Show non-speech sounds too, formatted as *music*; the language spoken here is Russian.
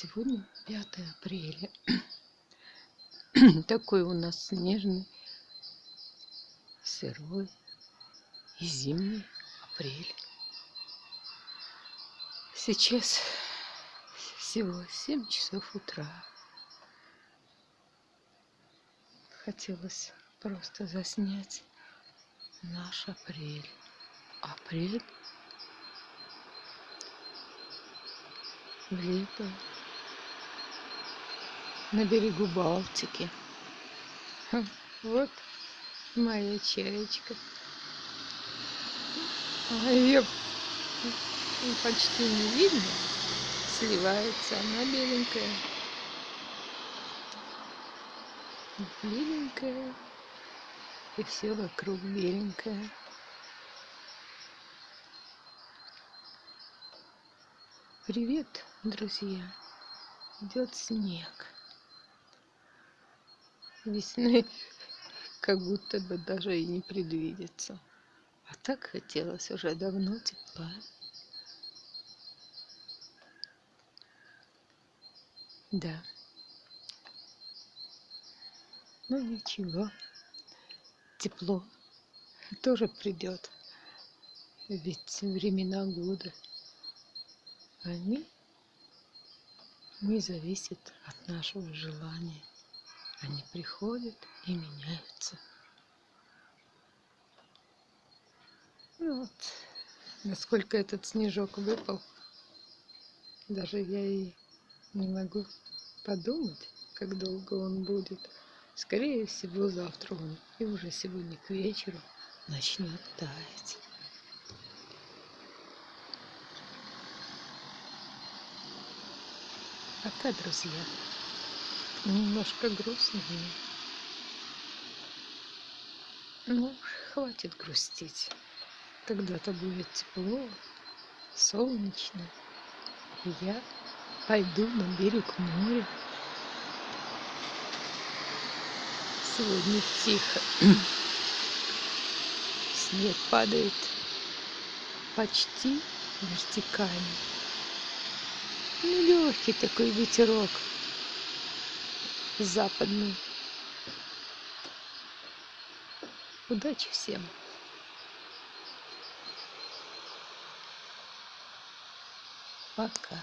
Сегодня 5 апреля. *clears throat* Такой у нас снежный, сырой и зимний апрель. Сейчас всего 7 часов утра. Хотелось просто заснять наш апрель. Апрель в лето на берегу Балтики. Вот моя чаечка. А ее почти не видно. Сливается она беленькая. Беленькая. И все вокруг беленькое. Привет, друзья! Идет снег. Весны *laughs* как будто бы даже и не предвидится. А так хотелось уже давно тепла. Да. Ну ничего. Тепло тоже придет. Ведь времена года они не зависят от нашего желания. Они приходят и меняются. Ну вот, насколько этот снежок выпал, даже я и не могу подумать, как долго он будет. Скорее всего, завтра он и уже сегодня к вечеру начнет таять. Пока, друзья. Немножко грустно мне. Ну, хватит грустить. Когда-то будет тепло, солнечно. И я пойду на берег моря. Сегодня тихо. *clears throat* Снег падает почти вертикально. Ну, легкий такой ветерок западный. Удачи всем! Пока.